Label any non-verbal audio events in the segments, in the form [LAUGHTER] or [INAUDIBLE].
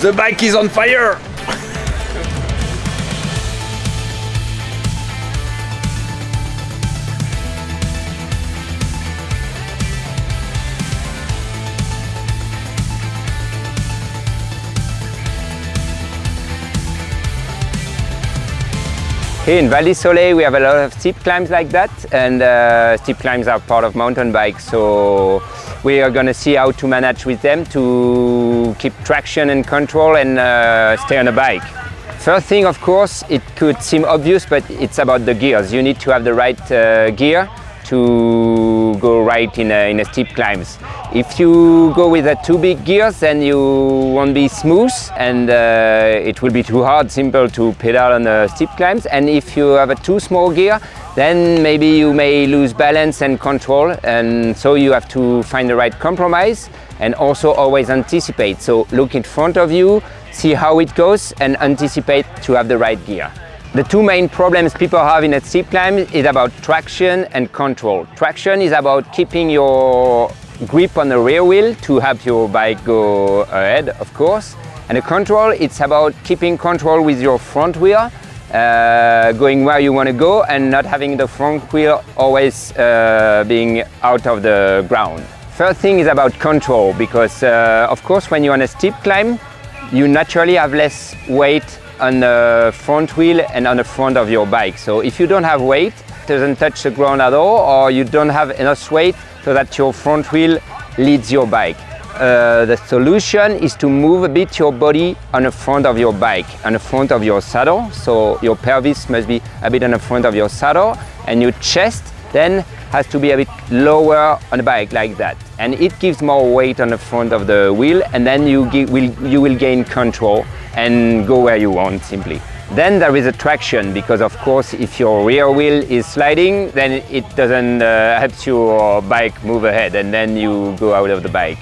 The bike is on fire! Here in Val di Sole we have a lot of steep climbs like that and uh, steep climbs are part of mountain bikes so we are going to see how to manage with them to keep traction and control and uh, stay on a bike. First thing of course it could seem obvious but it's about the gears. You need to have the right uh, gear to go right in a, in a steep climbs. If you go with a too big gears then you won't be smooth and uh, it will be too hard, simple to pedal on the steep climbs and if you have a too small gear then maybe you may lose balance and control and so you have to find the right compromise and also always anticipate. So look in front of you, see how it goes and anticipate to have the right gear. The two main problems people have in a steep climb is about traction and control. Traction is about keeping your grip on the rear wheel to help your bike go ahead, of course. And the control, it's about keeping control with your front wheel, uh, going where you want to go and not having the front wheel always uh, being out of the ground. First thing is about control because, uh, of course, when you're on a steep climb, you naturally have less weight on the front wheel and on the front of your bike. So if you don't have weight, it doesn't touch the ground at all, or you don't have enough weight so that your front wheel leads your bike. Uh, the solution is to move a bit your body on the front of your bike, on the front of your saddle. So your pelvis must be a bit on the front of your saddle and your chest then has to be a bit lower on the bike like that. And it gives more weight on the front of the wheel and then you, will, you will gain control and go where you want simply. Then there is a traction because of course if your rear wheel is sliding then it doesn't uh, help your bike move ahead and then you go out of the bike.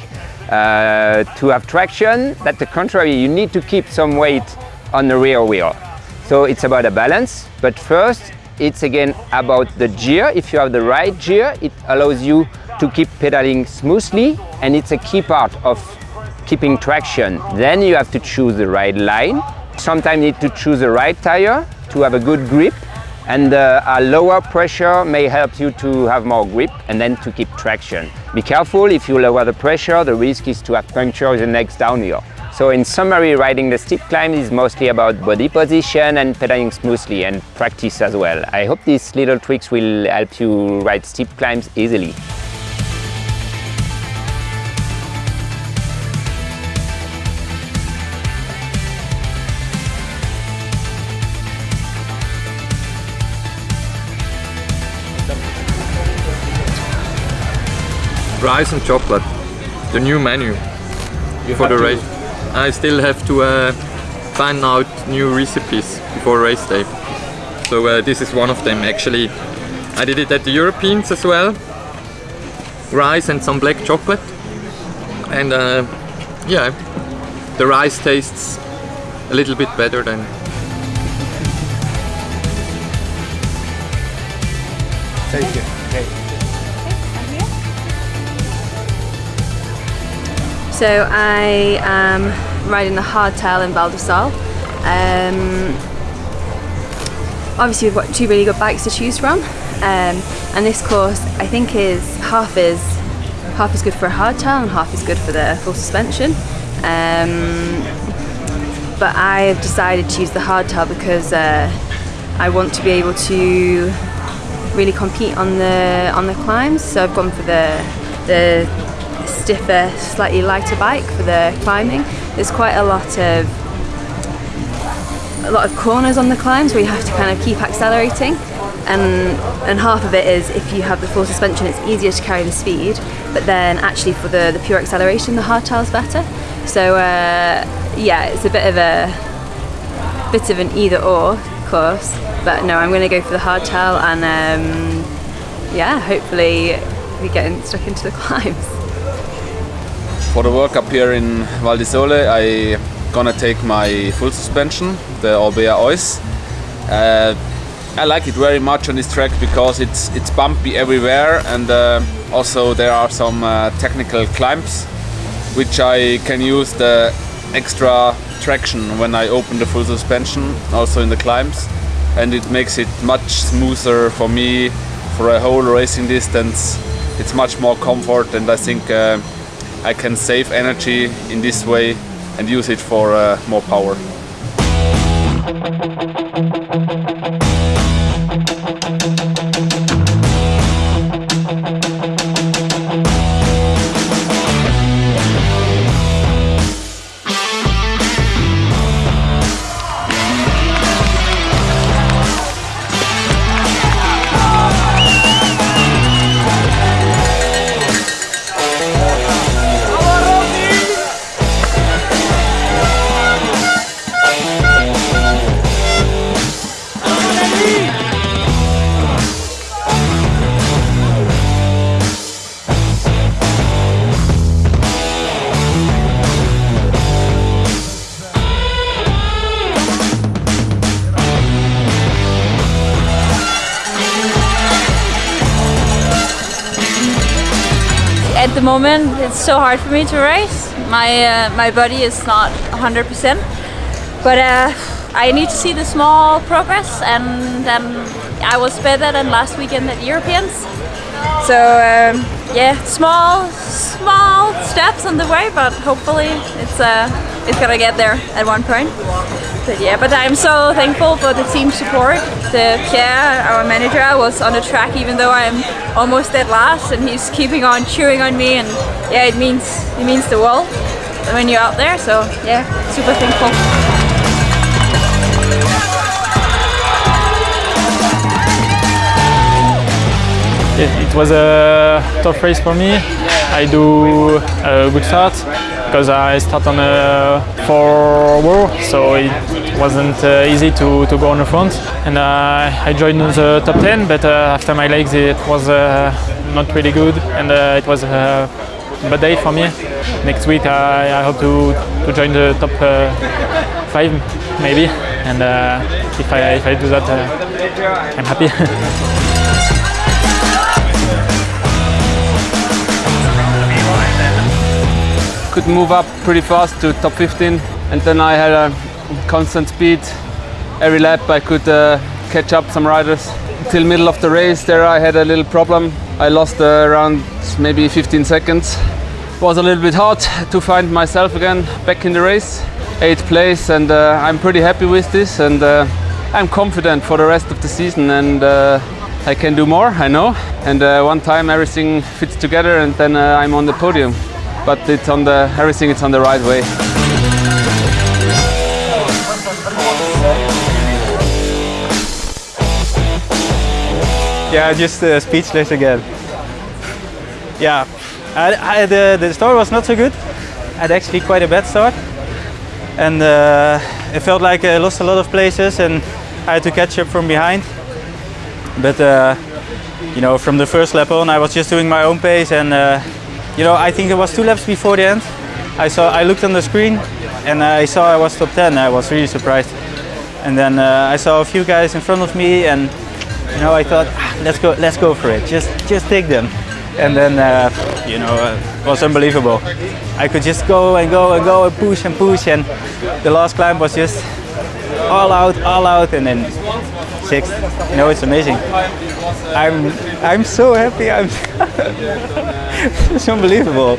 Uh, to have traction, that's the contrary, you need to keep some weight on the rear wheel. So it's about a balance, but first it's again about the gear. If you have the right gear, it allows you to keep pedaling smoothly and it's a key part of keeping traction. Then you have to choose the right line. Sometimes you need to choose the right tire to have a good grip and uh, a lower pressure may help you to have more grip and then to keep traction. Be careful, if you lower the pressure, the risk is to have puncture in the next downhill. So in summary, riding the steep climb is mostly about body position and pedaling smoothly and practice as well. I hope these little tricks will help you ride steep climbs easily. Rice and chocolate, the new menu you for the race. I still have to uh, find out new recipes before race day. So uh, this is one of them actually. I did it at the Europeans as well. Rice and some black chocolate. And uh, yeah, the rice tastes a little bit better than Thank you. So I am riding the hardtail in Val di Sole. Um, obviously we've got two really good bikes to choose from um, and this course I think is half is half is good for a hardtail and half is good for the full suspension. Um, but I've decided to use the hardtail because uh, I want to be able to really compete on the on the climbs. So I've gone for the the stiffer, slightly lighter bike for the climbing. There's quite a lot of a lot of corners on the climbs where you have to kind of keep accelerating and and half of it is if you have the full suspension it's easier to carry the speed but then actually for the, the pure acceleration the hardtail is better so uh, yeah it's a bit of a bit of an either or course. But no, I'm going to go for the hardtail and um, yeah, hopefully we get stuck into the [LAUGHS] climbs. For the work up here in Val di Sole, I gonna take my full suspension, the Orbea Oiz. Uh, I like it very much on this track because it's it's bumpy everywhere and uh, also there are some uh, technical climbs which I can use the extra traction when I open the full suspension also in the climbs and it makes it much smoother for me for a whole racing distance it's much more comfort and I think uh, I can save energy in this way and use it for uh, more power. Moment, it's so hard for me to race. My uh, my body is not 100%, but uh, I need to see the small progress, and I was better than last weekend at Europeans. So um, yeah, small small steps on the way, but hopefully it's uh, it's gonna get there at one point. But yeah, but I'm so thankful for the team support. The Pierre, our manager, was on the track even though I'm almost dead last, and he's keeping on cheering on me, and yeah, it means it means the world when you're out there. So yeah, super thankful. It, it was a tough race for me. I do a good start because I start on a four row, so it wasn't uh, easy to, to go on the front. And uh, I joined the top 10, but uh, after my legs it was uh, not really good, and uh, it was a bad day for me. Next week I, I hope to, to join the top uh, five, maybe. And uh, if I if I do that, uh, I'm happy. [LAUGHS] Could move up pretty fast to top 15 and then I had a constant speed. Every lap I could uh, catch up some riders. Till middle of the race there I had a little problem. I lost uh, around maybe 15 seconds. It was a little bit hard to find myself again back in the race. Eighth place and uh, I'm pretty happy with this and uh, I'm confident for the rest of the season and uh, I can do more, I know. And uh, one time everything fits together and then I'm on the podium. But it's on the everything it's on the right way. Yeah, just uh, speechless again. Yeah, I, I, the, the start was not so good. I had actually quite a bad start. And uh, it felt like I lost a lot of places and I had to catch up from behind. But, uh, you know, from the first lap on, I was just doing my own pace. And, uh, you know, I think it was two laps before the end. I saw, I looked on the screen and I saw I was top 10. I was really surprised. And then uh, I saw a few guys in front of me and you know, I thought, ah, let's go, let's go for it. Just, just take them. And then, uh, you know, uh, it was unbelievable. I could just go and go and go and push and push, and the last climb was just all out, all out, and then sixth. You know, it's amazing. I'm, I'm so happy. I'm, [LAUGHS] it's unbelievable.